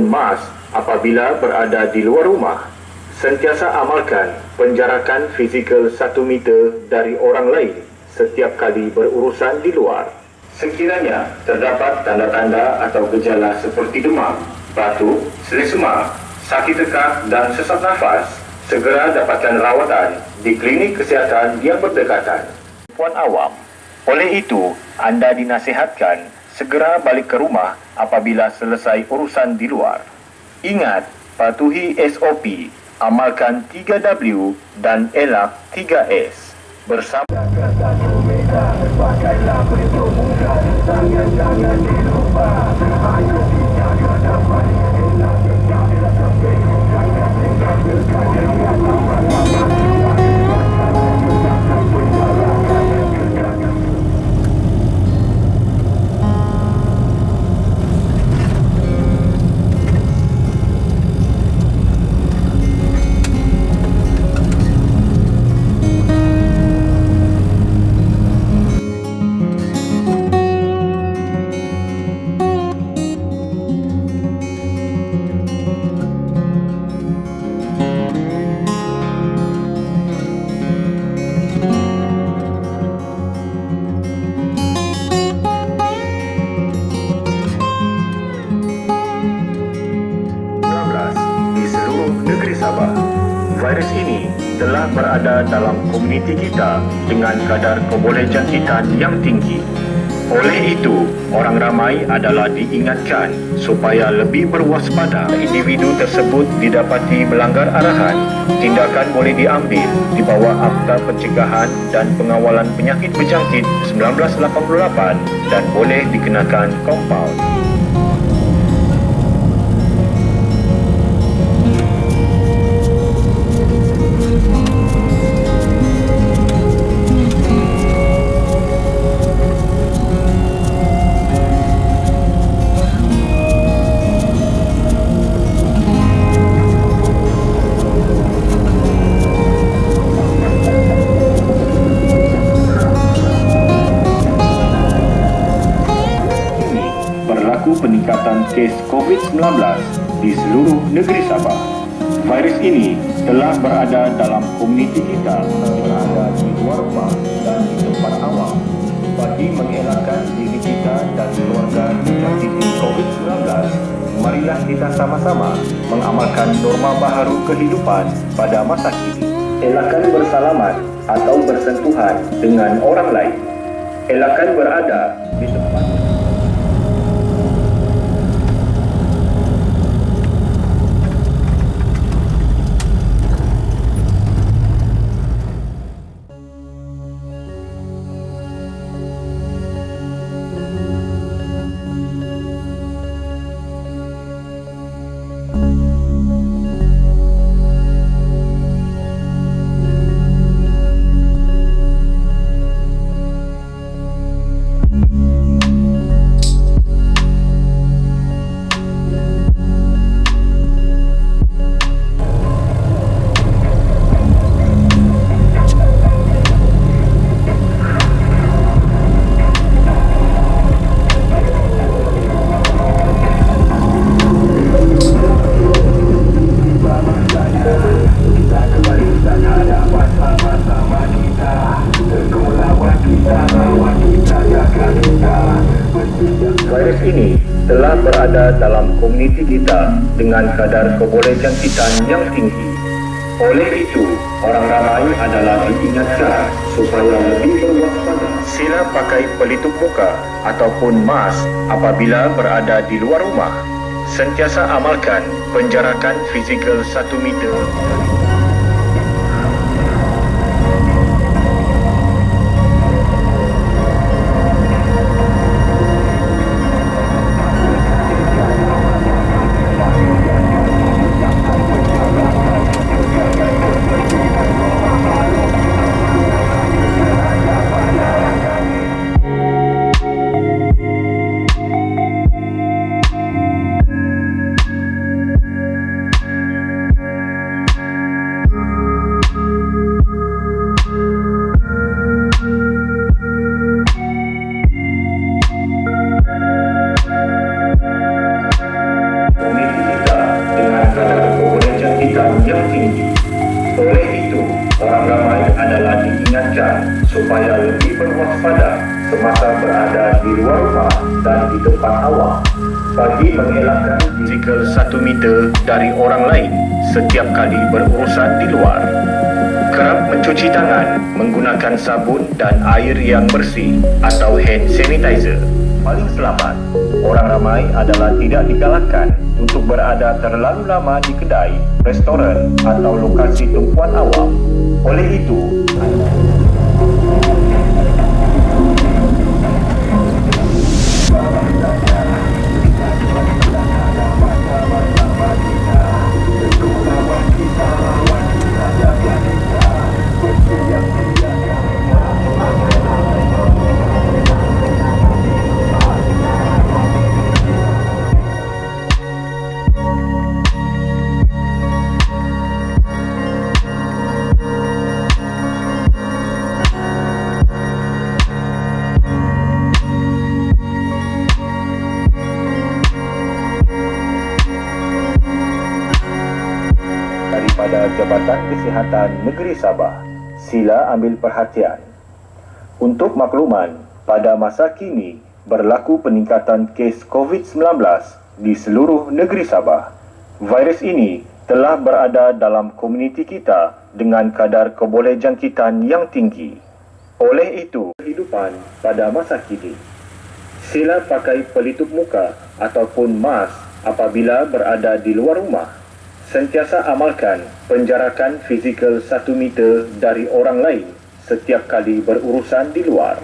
ataupun mask apabila berada di luar rumah. Sentiasa amalkan penjarakan fizikal satu meter dari orang lain setiap kali berurusan di luar. Sekiranya terdapat tanda-tanda atau gejala seperti demam, batuk, selesema, sakit tekak dan sesak nafas, segera dapatkan rawatan di klinik kesihatan yang berdekatan. Puan awam, oleh itu anda dinasihatkan segera balik ke rumah apabila selesai urusan di luar. Ingat, patuhi SOP, amalkan 3W dan elak 3S. Bersama Pakailah berhitung dengan kadar kebolehjangkitan yang tinggi. Oleh itu, orang ramai adalah diingatkan supaya lebih berwaspada. Individu tersebut didapati melanggar arahan. Tindakan boleh diambil di bawah Akta Pencegahan dan Pengawalan Penyakit Berjangkit 1988 dan boleh dikenakan kompaun. Kes COVID-19 di seluruh negeri Sabah. Virus ini telah berada dalam komuniti kita, berada di luar rumah dan di tempat awam. Bagi mengelakkan diri kita dan keluarga dijangkiti COVID-19, marilah kita sama-sama mengamalkan norma baharu kehidupan pada masa kini. Elakkan bersalaman atau bersentuhan dengan orang lain. Elakkan berada di tempat kadar kebolehjangkitan yang tinggi. Oleh itu, orang ramai adalah diingatkan supaya lebih berwaspada. Sila pakai pelitup muka ataupun mask apabila berada di luar rumah. Sentiasa amalkan penjarakan fizikal satu meter. Dari orang lain setiap kali berurusan di luar. Kerap mencuci tangan menggunakan sabun dan air yang bersih atau hand sanitizer. Paling selamat, orang ramai adalah tidak digalakkan untuk berada terlalu lama di kedai, restoran atau lokasi tumpuan awam. Oleh itu, Daripada Jabatan Kesihatan Negeri Sabah. Sila ambil perhatian. Untuk makluman, pada masa kini berlaku peningkatan kes COVID-19 di seluruh negeri Sabah. Virus ini telah berada dalam komuniti kita dengan kadar kebolehjangkitan yang tinggi. Oleh itu, kehidupan pada masa kini. Sila pakai pelitup muka ataupun mask apabila berada di luar rumah sentiasa amalkan penjarakan fizikal satu meter dari orang lain setiap kali berurusan di luar.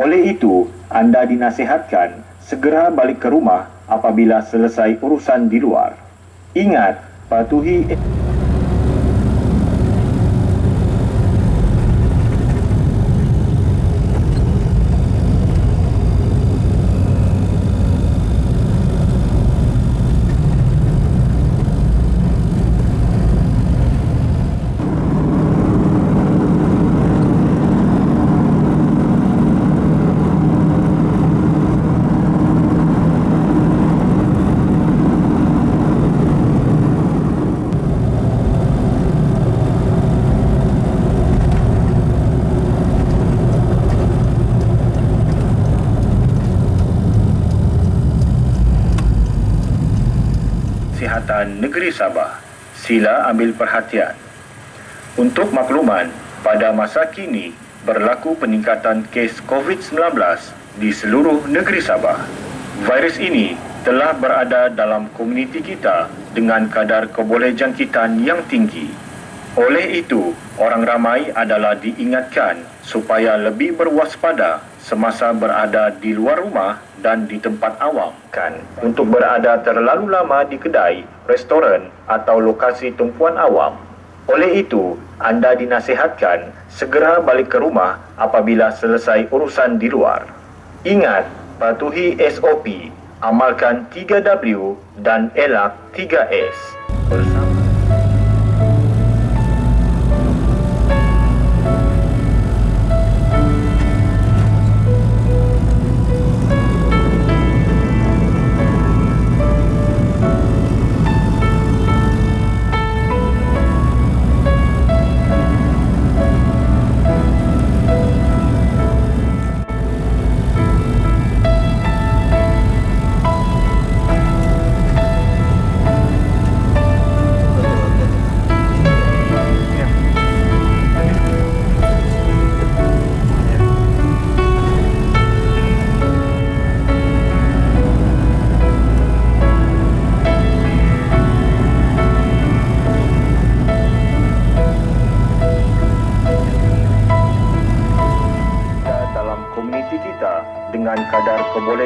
Oleh itu, anda dinasihatkan segera balik ke rumah apabila selesai urusan di luar. Ingat, patuhi Kesihatan Negeri Sabah. Sila ambil perhatian. Untuk makluman, pada masa kini berlaku peningkatan kes COVID-19 di seluruh negeri Sabah. Virus ini telah berada dalam komuniti kita dengan kadar kebolehjangkitan yang tinggi. Oleh itu, orang ramai adalah diingatkan supaya lebih berwaspada semasa berada di luar rumah dan di tempat awam kan untuk berada terlalu lama di kedai, restoran atau lokasi tumpuan awam. Oleh itu, anda dinasihatkan segera balik ke rumah apabila selesai urusan di luar. Ingat, patuhi SOP, amalkan 3W dan elak 3S. Bersama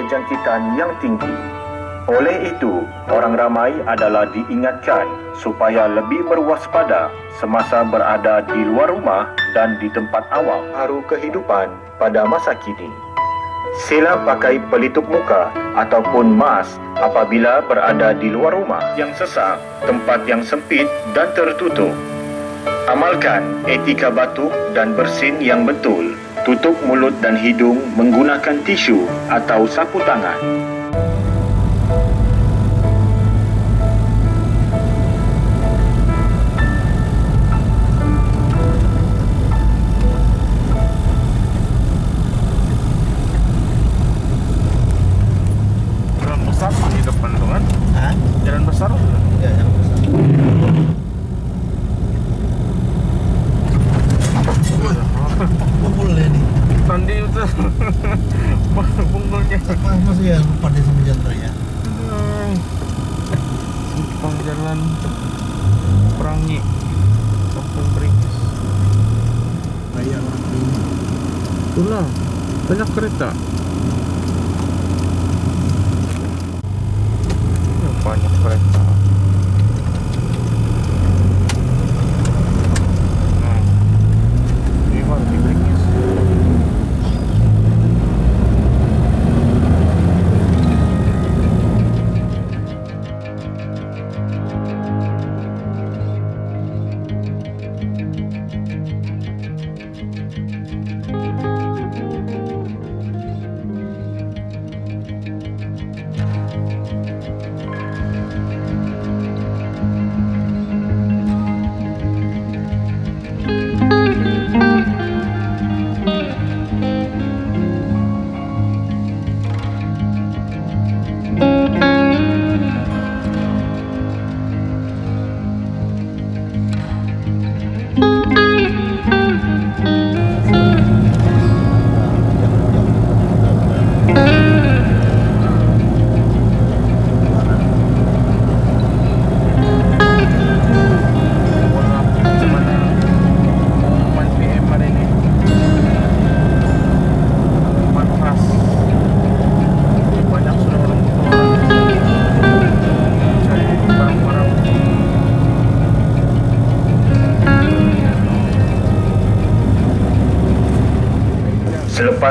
kebolehjangkitan yang tinggi. Oleh itu, orang ramai adalah diingatkan supaya lebih berwaspada semasa berada di luar rumah dan di tempat awam. Haru kehidupan pada masa kini. Sila pakai pelitup muka ataupun mask apabila berada di luar rumah yang sesak, tempat yang sempit dan tertutup. Amalkan etika batuk dan bersin yang betul. Tutup mulut dan hidung menggunakan tisu atau sapu tangan.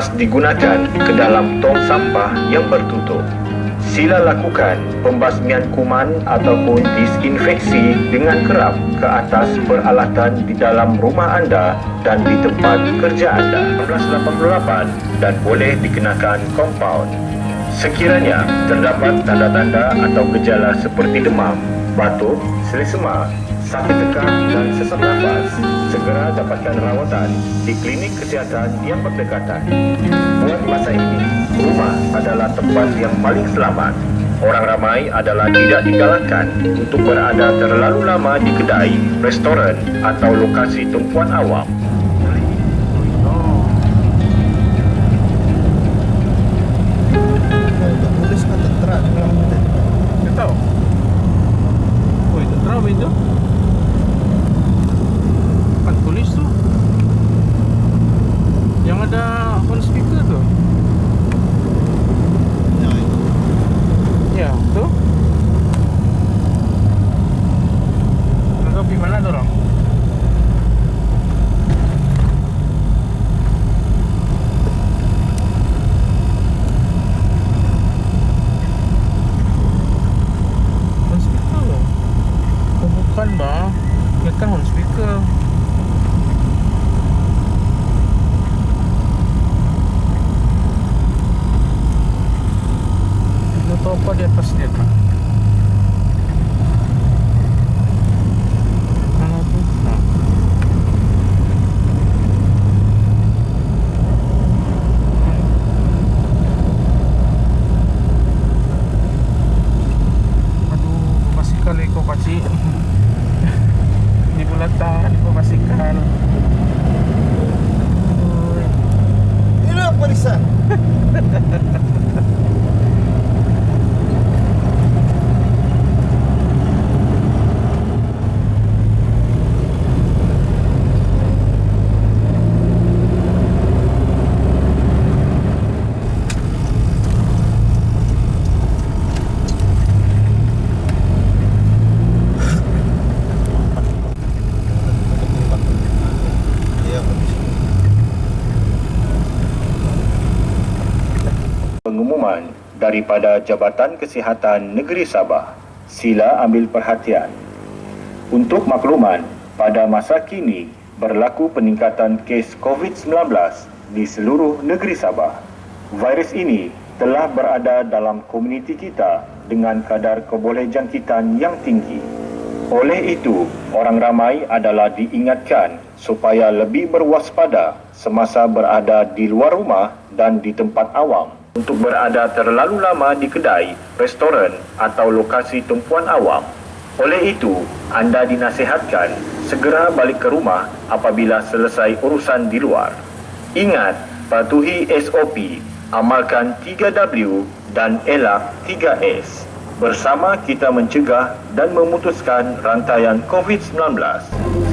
Selepas digunakan ke dalam tong sampah yang tertutup, sila lakukan pembasmian kuman ataupun disinfeksi dengan kerap ke atas peralatan di dalam rumah anda dan di tempat kerja anda. 1988 dan boleh dikenakan kompaun. Sekiranya terdapat tanda-tanda atau gejala seperti demam, batuk, selesema, sakit tekak dan sesak nafas, segera dapatkan rawatan di klinik kesihatan yang berdekatan. Buat masa ini, rumah adalah tempat yang paling selamat. Orang ramai adalah tidak digalakkan untuk berada terlalu lama di kedai, restoran atau lokasi tumpuan awam. Tahu Oh itu tulis tu. Yang ada phone speaker лето с летом. Daripada Jabatan Kesihatan Negeri Sabah. Sila ambil perhatian. Untuk makluman, pada masa kini berlaku peningkatan kes COVID-19 di seluruh negeri Sabah. Virus ini telah berada dalam komuniti kita dengan kadar kebolehjangkitan yang tinggi. Oleh itu, orang ramai adalah diingatkan supaya lebih berwaspada semasa berada di luar rumah dan di tempat awam. Untuk berada terlalu lama di kedai, restoran atau lokasi tumpuan awam. Oleh itu, anda dinasihatkan segera balik ke rumah apabila selesai urusan di luar. Ingat, patuhi SOP, amalkan 3W dan elak 3S. Bersama kita mencegah dan memutuskan rantaian COVID-19.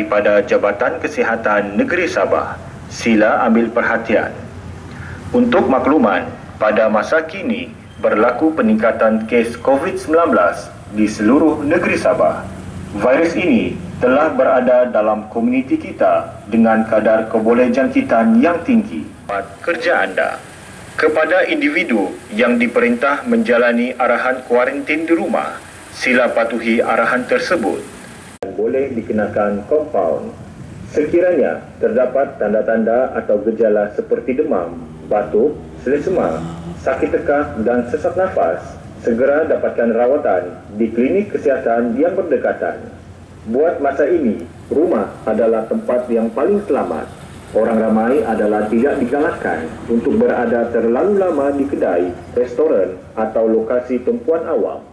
daripada Jabatan Kesihatan Negeri Sabah. Sila ambil perhatian. Untuk makluman, pada masa kini berlaku peningkatan kes COVID-19 di seluruh negeri Sabah. Virus ini telah berada dalam komuniti kita dengan kadar kebolehjangkitan yang tinggi. Kerja anda kepada individu yang diperintah menjalani arahan kuarantin di rumah, sila patuhi arahan tersebut. Boleh dikenakan compound. Sekiranya terdapat tanda-tanda atau gejala seperti demam, batuk, selesema, sakit tekak dan sesak nafas, segera dapatkan rawatan di klinik kesihatan yang berdekatan. Buat masa ini, rumah adalah tempat yang paling selamat. Orang ramai adalah tidak digalakkan untuk berada terlalu lama di kedai, restoran atau lokasi tumpuan awam.